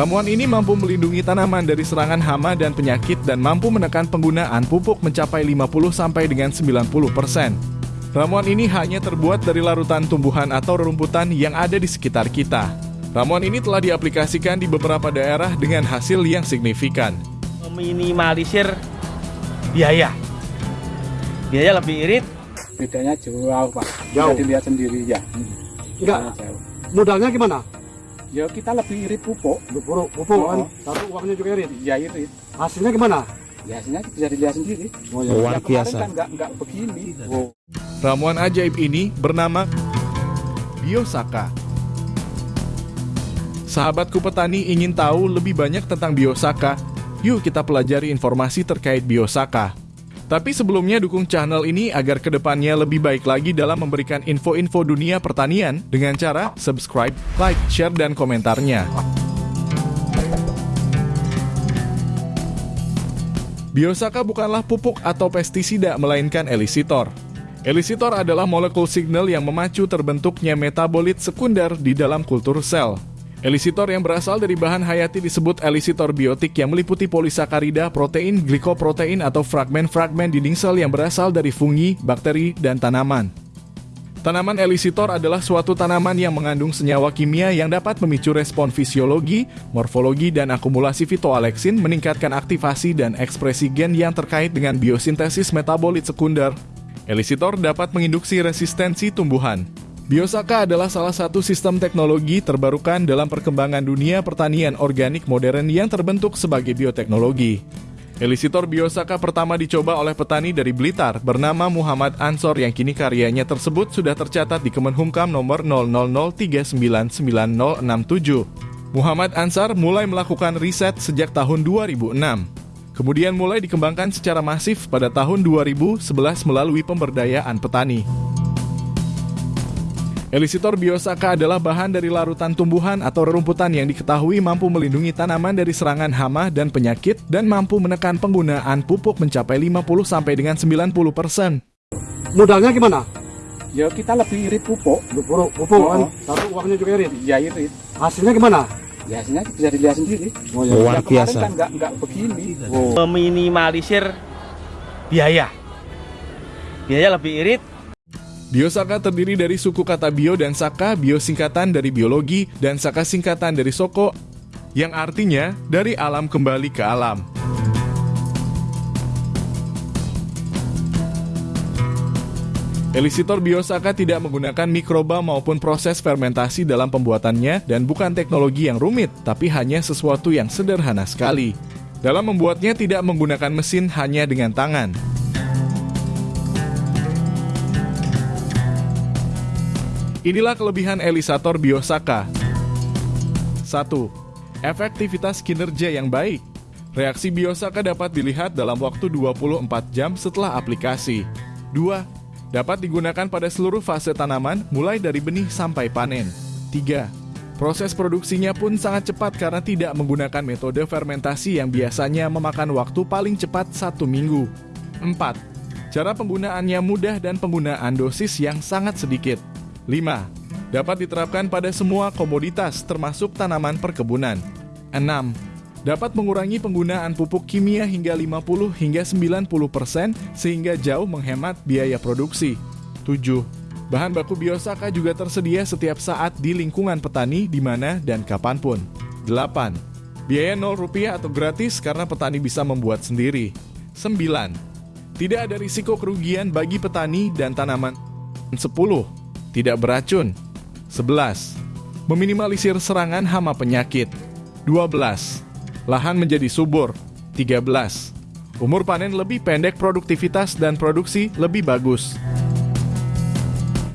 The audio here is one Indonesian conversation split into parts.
Ramuan ini mampu melindungi tanaman dari serangan hama dan penyakit dan mampu menekan penggunaan pupuk mencapai 50 sampai dengan 90 persen. Ramuan ini hanya terbuat dari larutan tumbuhan atau rerumputan yang ada di sekitar kita. Ramuan ini telah diaplikasikan di beberapa daerah dengan hasil yang signifikan. Meminimalisir biaya. Biaya lebih irit, bedanya jauh pak Jauh. bisa dilihat sendiri ya Enggak, modalnya gimana? Ya kita lebih irit pupuk Pupuk, pupuk kan, Oh. tapi uangnya juga irit. ya irit Hasilnya gimana? ya hasilnya bisa dilihat sendiri Oh ya, Luar kemarin biasa. kan nggak nggak begini Oh. Ramuan ajaib ini bernama Biosaka. Sahabatku petani ingin tahu lebih banyak tentang Biosaka? Yuk kita pelajari informasi terkait Biosaka. Tapi sebelumnya dukung channel ini agar ke depannya lebih baik lagi dalam memberikan info-info dunia pertanian dengan cara subscribe, like, share, dan komentarnya. Biosaka bukanlah pupuk atau pestisida melainkan elisitor. Elisitor adalah molekul signal yang memacu terbentuknya metabolit sekunder di dalam kultur sel. Elisitor yang berasal dari bahan hayati disebut elisitor biotik yang meliputi polisakarida, protein, glikoprotein atau fragmen-fragmen dinding sel yang berasal dari fungi, bakteri, dan tanaman. Tanaman elisitor adalah suatu tanaman yang mengandung senyawa kimia yang dapat memicu respon fisiologi, morfologi, dan akumulasi fitoaleksin meningkatkan aktivasi dan ekspresi gen yang terkait dengan biosintesis metabolit sekunder. Elisitor dapat menginduksi resistensi tumbuhan. Biosaka adalah salah satu sistem teknologi terbarukan dalam perkembangan dunia pertanian organik modern yang terbentuk sebagai bioteknologi. Elisitor Biosaka pertama dicoba oleh petani dari Blitar bernama Muhammad Ansor yang kini karyanya tersebut sudah tercatat di Kemenhumkam nomor 000399067. Muhammad Ansar mulai melakukan riset sejak tahun 2006. Kemudian mulai dikembangkan secara masif pada tahun 2011 melalui pemberdayaan petani. Elisitor biosaka adalah bahan dari larutan tumbuhan atau rerumputan yang diketahui mampu melindungi tanaman dari serangan hama dan penyakit dan mampu menekan penggunaan pupuk mencapai 50 sampai dengan 90 persen. Modalnya gimana? ya kita lebih irit pupuk Pupuk, pupuk kan, Oh. tapi uangnya juga irit. ya irit Hasilnya gimana? ya hasilnya bisa dilihat sendiri Oh Luar ya, kemarin biasa. kan nggak nggak begini Oh. meminimalisir biaya. Biaya lebih irit, Biosaka terdiri dari suku kata bio dan saka, bio singkatan dari biologi, dan saka singkatan dari soko, yang artinya dari alam kembali ke alam. Elisitor biosaka tidak menggunakan mikroba maupun proses fermentasi dalam pembuatannya dan bukan teknologi yang rumit, tapi hanya sesuatu yang sederhana sekali. Dalam membuatnya tidak menggunakan mesin hanya dengan tangan. Inilah kelebihan Elisator Biosaka. 1. Efektivitas kinerja yang baik. Reaksi Biosaka dapat dilihat dalam waktu 24 jam setelah aplikasi. 2. Dapat digunakan pada seluruh fase tanaman mulai dari benih sampai panen. 3. Proses produksinya pun sangat cepat karena tidak menggunakan metode fermentasi yang biasanya memakan waktu paling cepat satu minggu. 4. Cara penggunaannya mudah dan penggunaan dosis yang sangat sedikit. 5. Dapat diterapkan pada semua komoditas termasuk tanaman perkebunan. 6. Dapat mengurangi penggunaan pupuk kimia hingga 50 hingga 90% sehingga jauh menghemat biaya produksi. 7. Bahan baku biosaka juga tersedia setiap saat di lingkungan petani di mana dan kapan pun. 8. Biaya 0 rupiah atau gratis karena petani bisa membuat sendiri. 9. Tidak ada risiko kerugian bagi petani dan tanaman. 10. Tidak beracun. 11. Meminimalisir serangan hama penyakit. 12. Lahan menjadi subur. 13. Umur panen lebih pendek produktivitas dan produksi lebih bagus.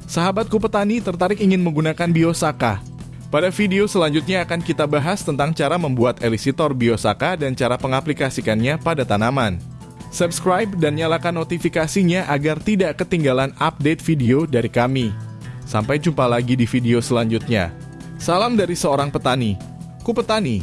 Sahabatku petani tertarik ingin menggunakan biosaka. Pada video selanjutnya akan kita bahas tentang cara membuat elisitor biosaka dan cara pengaplikasikannya pada tanaman. Subscribe dan nyalakan notifikasinya agar tidak ketinggalan update video dari kami. Sampai jumpa lagi di video selanjutnya. Salam dari seorang petani. Ku petani,